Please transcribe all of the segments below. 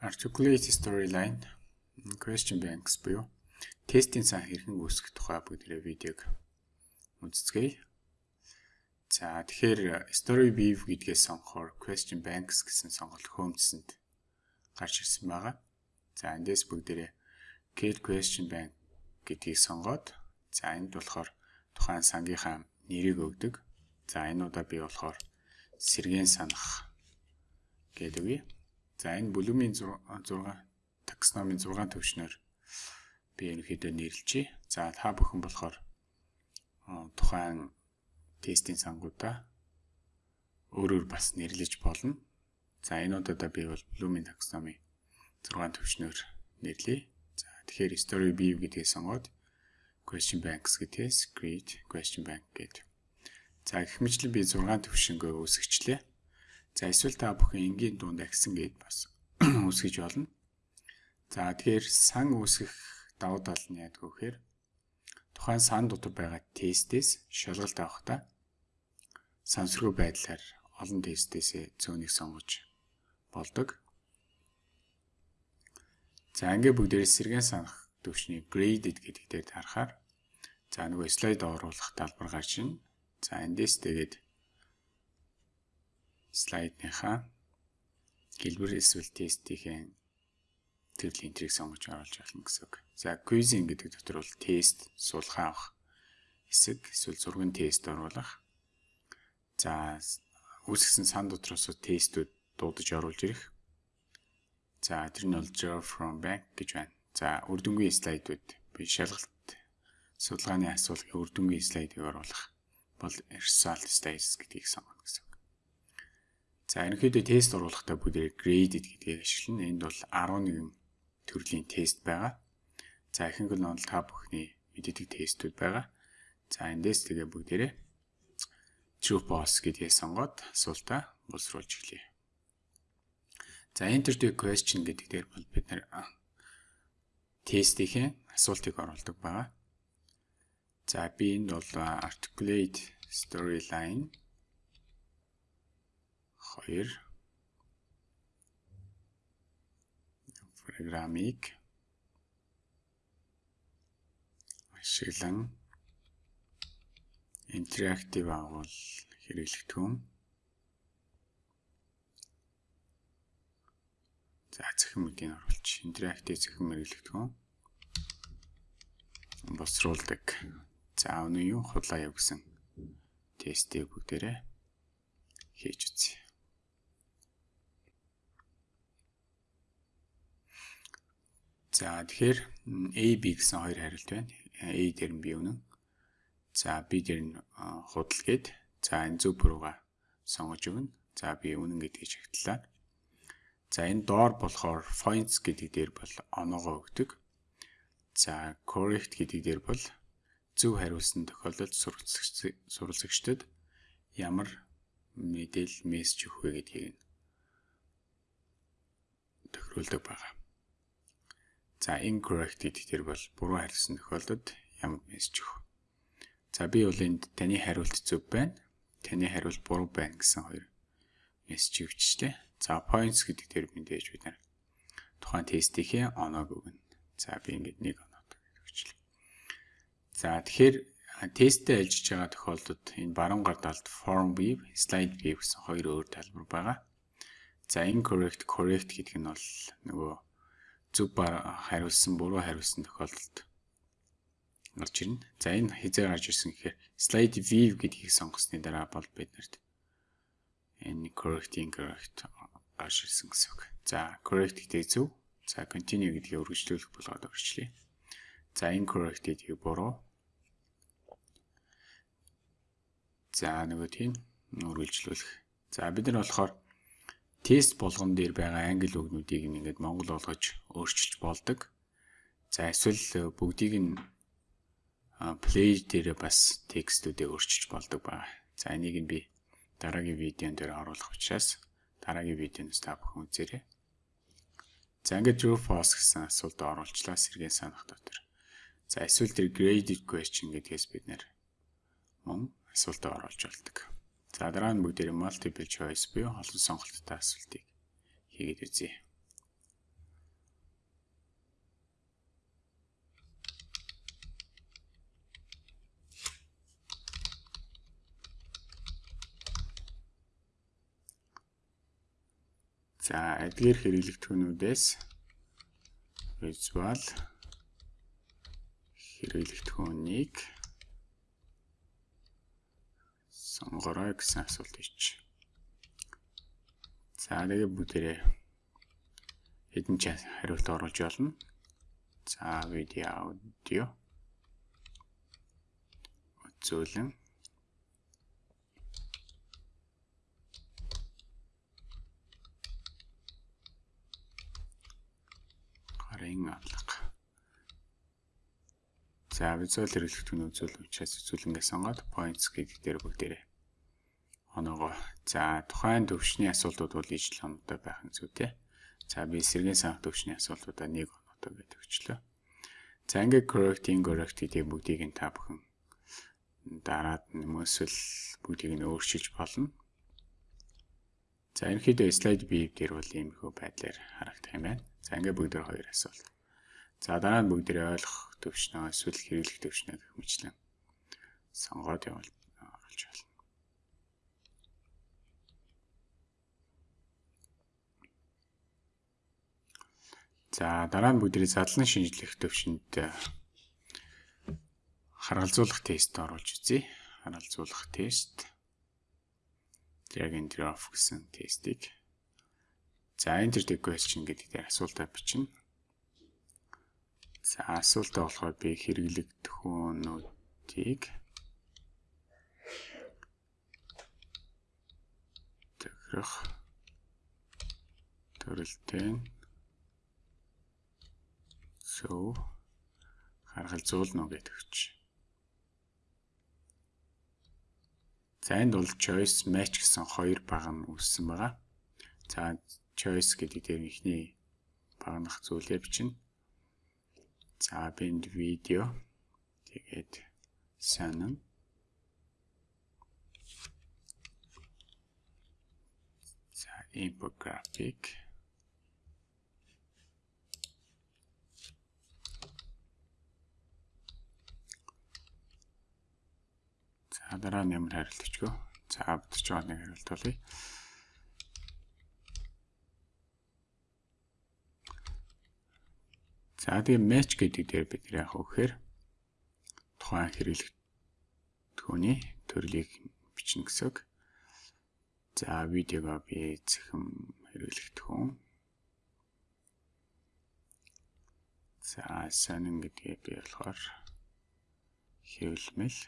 Articulate storyline question banks буюу тестийн сан хэрхэн үүсгэх тухай бүгдээ видеог үздэцгээе. За тэгэхээр story weave гэдгээс сонгохоор question banks гэсэн сонголт хөөмжсөнд гарч ирсэн байгаа. За эндээс бүгдээ get question bank гэдгийг сонгоод за энд болохоор тухайн сангийнхаа нэрийг өгдөг. За энэ удаа би болохоор сэргэн санах гэдэг үе. За энэ Bloom-ийн 6 таксономийн 6 төвшнөр би ерөнхийдөө нэрлэжээ. За та бүхэн болохоор тухайн тестийн сангуудаа өөрөөр бас нэрлэж болно. За энэ удаа би бол Bloom-ийн таксономи 6 төвшнөр нэрлэе. За тэгэхээр story view гэдгийг сонгоод question banks гэдгээс create question bank гэдэг. За гэх мэтлэн би 6 төвшнгөө үүсгэчлээ. За эсвэл та бүхэн энгийн дунд агсан гэд бас үсгэж болно. За тэгэхээр сан үүсгэх давуу тал нь яадаг вэ гэхээр тухайн сан дотор байгаа тестээс шалгалт авахдаа сансргүй байдлаар олон тестээсээ зөөнийг сонгож болдог. За ингээ бүгдээрээ сэргэн санах төвчний graded гэдэг дээр харахаар за нөгөө слайд оруулах талбар гарч ийн. За эндээс тэгээд слайдныхаа гэлбэр эсвэл тестийн төрлийн энтрийг сонгож оруулж болно гэсэн үг. За quizzing гэдэг дотор бол тест суулгаа авах хэсэг эсвэл зургийн тест оруулах. За үүсгэсэн сан дотроос тестүүд дуудаж оруулж ирэх. За тэр нь бол draw from back гэж байна. За үр дүнгийн слайдууд би шалгалт судалгааны асуулгын үр дүнгийн слайдыг оруулах бол result status гэдгийг сонгоно гэсэн. За ерөнхийдөө тест оруулахдаа бүгд graded гэдгийг ашиглана. Энд бол 11 төрлийн тест байгаа. За ихэнх нь бол та бүхний мэддэг тестүүд байгаа. За эндээс тэгээ бүгдээрээ true false гэдгийг сонгоод асуултаа боловсруулж эхлэе. За enter the question гэдэг дээр бол бид нэр тестийн асуултыг оруулдаг байгаа. За би энд бол articulate storyline 2 программыг ашиглан интерактив агуул хэрэглэгдэхүүн за цахим мөдийг оруулж интерактив цахим хэрэглэгдэхүүн босруулдаг. За өнөө юу худлаа явуулсан тестийг бүгдээрээ хийж үзье За тэгэхээр A B гэсэн хоёр хариулт байна. A дээр нь B үнэн. За B дээр нь худал гээд за энэ зөв бурууга сонгож өгнө. За би үнэн гэдгийг шагтлаа. За энэ доор болохоор points гэдэг дээр бол оноогоо өгдөг. За correct гэдэг дээр бол зөв хариулсан тохиолдолд сурвалжлагчдад ямар мэдээлэл мессеж өгөх вэ гэдгийг тохируулдаг байна. За incorrect гэдгээр бол буруу хариулсан тохиолдолд ямар мессеж өгөх. За би бол энд таны хариулт зөв байна. Таны хариулт буруу байна гэсэн хоёр мессеж өгчтэй. За points гэдэг дээр мэдээж бид нар тухайн тестийнхээ оноог өгнө. За би ингээд нэг оноод өгчлээ. За тэгэхээр тесттэй ажиллаж байгаа тохиолдолд энэ баруун гар талд form view, slide view гэсэн хоёр өөр талбар байгаа. За incorrect, correct гэдэг нь бол нөгөө зөв хариулсан буруу хариулсан тохиолдолд гарч ирнэ. За энэ хизээ гарч ирсэн гэхээр slide view гэдгийг сонгосны дараа бол биднэрт энэ correct incorrect гарч ирсэн гэсэн үг. За correct гэдэг зөв. За continue гэдгийг үргэлжлүүлэх болгоод өрчлөе. За incorrect гэдгийг буруу. За нөгөө тийм үргэлжлүүлэх. За бид нар болохоор тест болгон дээр байгаа англи үгнүүдийг ингээд монгол болгож өөрчилж болдог. За эсвэл э, бүгдийг нь play дээр бас текстүүдээ өөрчилж болдог ба. За энийг нь би дараагийн видеон дээр оруулах учраас дараагийн видеоноос та бүхэн үзээрэй. За ингээд true false гэсэн асуулт оруулчлаа сэргийн санах дотор. За эсвэл тэр graded question гэдгээс бид нэр мөн асуултаа оруулж болдог. За дараа нь бүгдээр multiple choice буюу олон сонголттой асуултыг хийгээд үзье. За эдгээр хэрэглэгдэхүүнүүдээс визуал хэрэглэгдэхүүнийг сонгорой гэсэн асуулт ич. За тэгээ бүгдээрээ хэдэн ч хариулт оруулж болно. За видео аудио үзүүлэн гарын авлага. За визуал хэрэглэгдэхүүн үзүүл учраас үзүүлэнгээ сонгоод points гэдэг дээр бүгдээрээ оноогоо. За тухайн төвшний асуултууд бол ижил оноотой байх нь зүйтэй. За би сэргийн санх төвшний асуултуудаа нэг оноотой гэдэг өчлөө. За ингээд correct incorrect гэдэг бүгдийг нь та бүхэн дараад нэмээсэл бүгдийг нь өөрчилж болно. За ерөнхийдөө слайд бий дээр бол иймэрхүү байдлаар харагдах юм байна. За ингээ бүгд хоёр асуулт. За дараа нь бүгд ойлгох төвшнөө эсвэл хэрэглэх төвшнөө гэх мэтлэн сонгоод явуул оруулж За дараа нь бүгдээ задлан шинжлэх төвшөнд харгалзуулах тест оруулж үзье. Харгалзуулах тест. Drag and drop гэсэн тестийг За enter the question гэдэг дээр асуултаа бичнэ. За асуултаа болохоор би хэрэглэгдэхүүнүүдийг тохирох төрөлтэй зөв харгалзуулна гэдэг өгч. За энд бол choice match гэсэн хоёр баг нь үүссэн байгаа. За choice гэдэг дээр ихний багнах зүйлээ бичнэ. За бинд видео тэгээд санан За infographic За дараа нь ямар хариулт өгчгөө. За бодож байгаа нэг хариулт болъё. За тэгээ match гэдэг дээр бид яах вэ гэхээр тухайн хэрэглэгдэхүүний төрлийг бичнэ гэсэн. За видеого би зэхэм хэрэглэгдэхүүн. За сонин гэдгээ би болохоор хэвлэмэл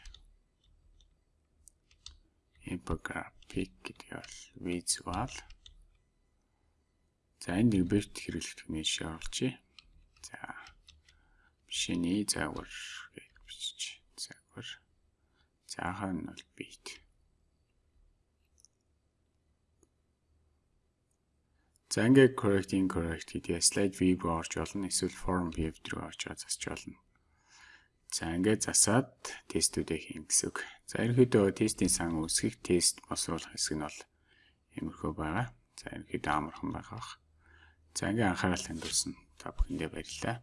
infographic гэдэг бол visual. За энд нэг бэрт хэрэглэгдэхүүний жишээ оруулъя. За шиний загвар гэж бичиж загвар. Цаахан нь бол бит. За ингээд correct incorrect гэдэг slide view руу орж болно. Эсвэл form view руу орж засч болно. За ингээд засаад тестүүдээ хийн гэсэн үг. За ерөнхийдөө тестийн сан үүсгэх тест босруулах хэсэг нь бол иймэрхүү байгаа. За ерөнхийдөө амархан байгаа. За ингээд анхаарал хандуулсан та бүхэндээ баярлалаа.